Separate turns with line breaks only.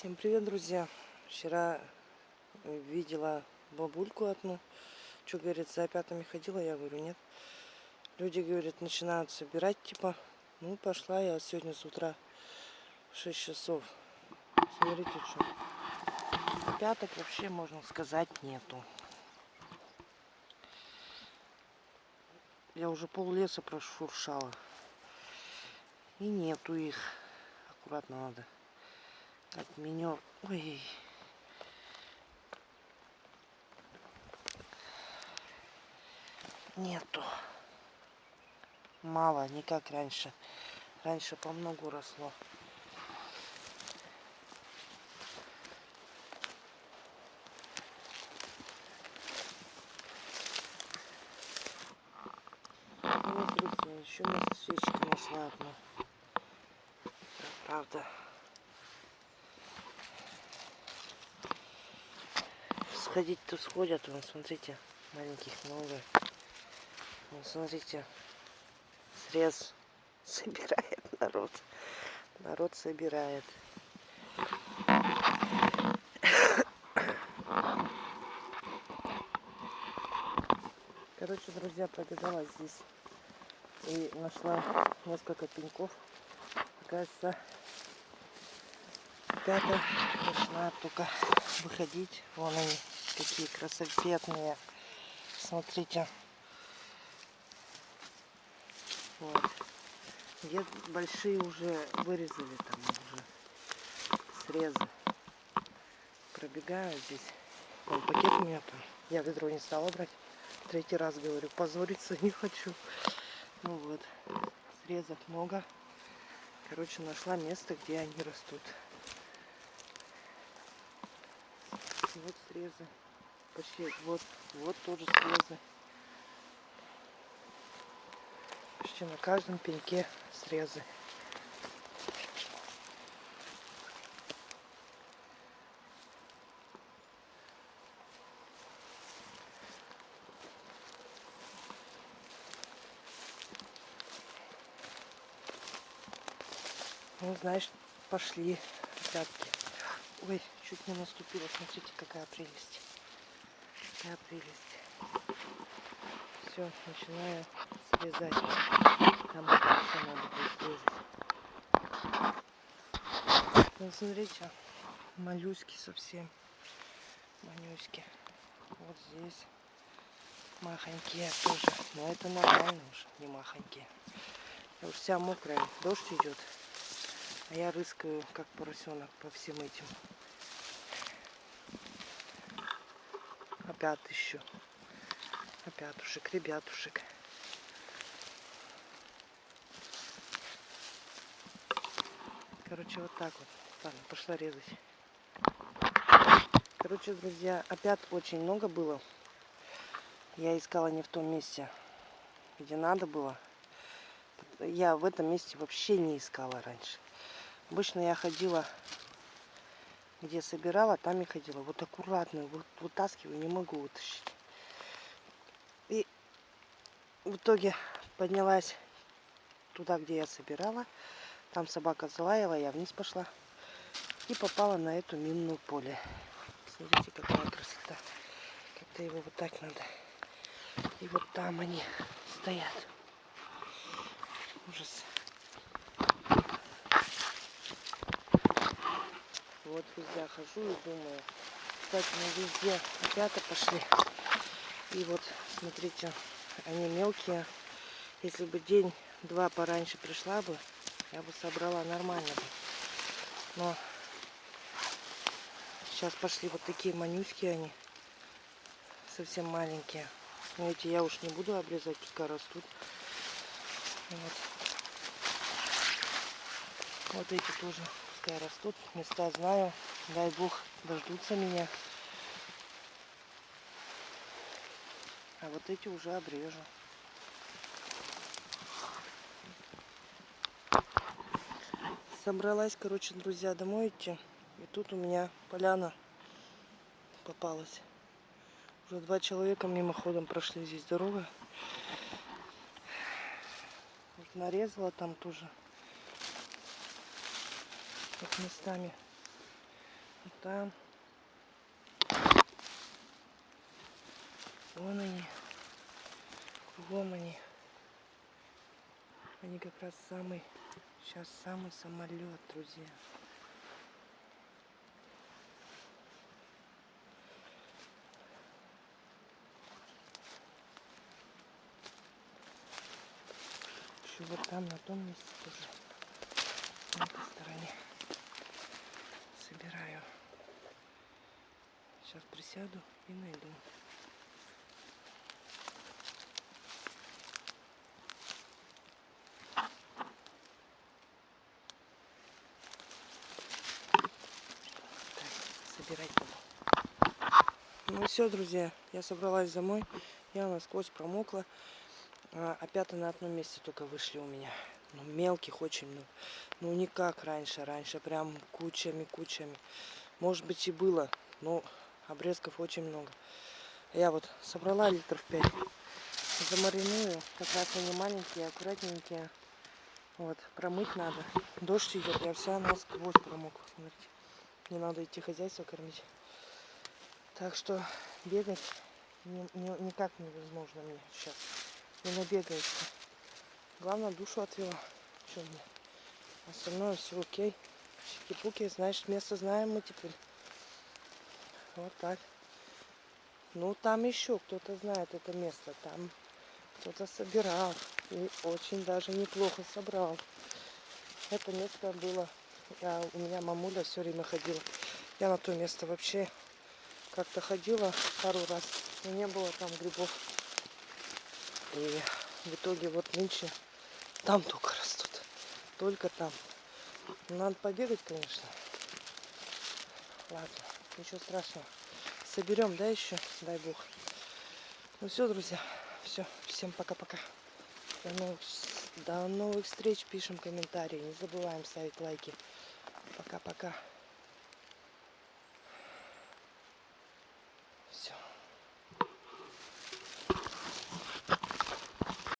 Всем привет, друзья! Вчера видела бабульку одну. Что, говорит, за опятами ходила? Я говорю, нет. Люди, говорят, начинают собирать, типа. Ну, пошла я сегодня с утра в 6 часов. Смотрите, что. Опяток вообще, можно сказать, нету. Я уже пол леса прошуршала. И нету их. Аккуратно надо. Так, меню. Ой. Нету. Мало, не как раньше. Раньше по многу росло. Вот, еще свечки нашла одну. Правда. Сходить-то сходят, вон, смотрите, маленьких много. Вон, смотрите, срез собирает народ. Народ собирает. Короче, друзья, пробежала здесь и нашла несколько пеньков. Кажется, ребята начинают только выходить. Вон они, какие красоветные. Смотрите. Вот. Где большие уже вырезали там уже срезы. Пробегаю здесь. Вон пакет у меня там. Я ведро не стала брать. Третий раз говорю, позориться не хочу. Ну вот, срезов много. Короче, нашла место, где они растут. Вот срезы. Почти вот, вот тоже срезы. Почти на каждом пеньке срезы. Ну, знаешь, пошли пятки. Ой, чуть не наступила. Смотрите, какая прелесть. Какая прелесть. Все, начинаю срезать. Там все надо будет срезать. Ну, смотрите, моллюски совсем. Манюськи. Вот здесь махонькие тоже. Но это нормально уже, не махонькие. Я уж вся мокрая. Дождь идет. А я рыскаю, как поросенок, по всем этим. Опять еще. Опятушек, ребятушек. Короче, вот так вот. Ладно, пошла резать. Короче, друзья, опять очень много было. Я искала не в том месте, где надо было. Я в этом месте вообще не искала раньше. Обычно я ходила, где собирала, там и ходила. Вот аккуратно, вот вытаскиваю, не могу вытащить. И в итоге поднялась туда, где я собирала. Там собака залаяла, я вниз пошла. И попала на эту минную поле. Смотрите, какая красота. Как-то его вот так надо. И вот там они стоят. Ужас. Вот везде хожу и думаю. Кстати, мы везде ребята пошли. И вот, смотрите, они мелкие. Если бы день-два пораньше пришла бы, я бы собрала нормально. Но сейчас пошли вот такие манюськи они. Совсем маленькие. Но эти я уж не буду обрезать, пускай растут. Вот. Вот эти тоже пускай растут. Места знаю. Дай бог дождутся меня. А вот эти уже обрежу. Собралась, короче, друзья, домой идти. И тут у меня поляна попалась. Уже два человека мимоходом прошли здесь дорога. Вот нарезала там тоже. Вот местами. Вот там. Вон они. Кругом они. Они как раз самый, сейчас самый самолет, друзья. Еще вот там, на том месте тоже. На этой стороне. Собираю. Сейчас присяду и найду. Собирать буду. Ну все, друзья, я собралась домой. Я насквозь промокла. А, опята на одном месте только вышли у меня. Ну, мелких очень много. Ну, не как раньше. Раньше прям кучами-кучами. Может быть и было, но обрезков очень много. Я вот собрала литров 5. Замариную. Как раз они маленькие, аккуратненькие. Вот, промыть надо. Дождь идет, я вся насквозь промокла. Смотрите. Не надо идти хозяйство кормить. Так что бегать ни- ни- никак невозможно мне сейчас. Не набегаешься. Главное, душу отвела. Что мне? Остальное все окей. Чики-пуки, значит, место знаем мы теперь. Вот так. Ну, там еще кто-то знает это место. Там кто-то собирал. И очень даже неплохо собрал. Это место было... Я, у меня мамуля все время ходила. Я на то место вообще как-то ходила пару раз. Но не было там грибов. И в итоге вот нынче там только растут. Только там. Надо побегать, конечно. Ладно, ничего страшного. Соберем, да, еще? Дай бог. Ну все, друзья. Все. Всем пока-пока. До новых, до новых встреч. Пишем комментарии. Не забываем ставить лайки. Пока-пока.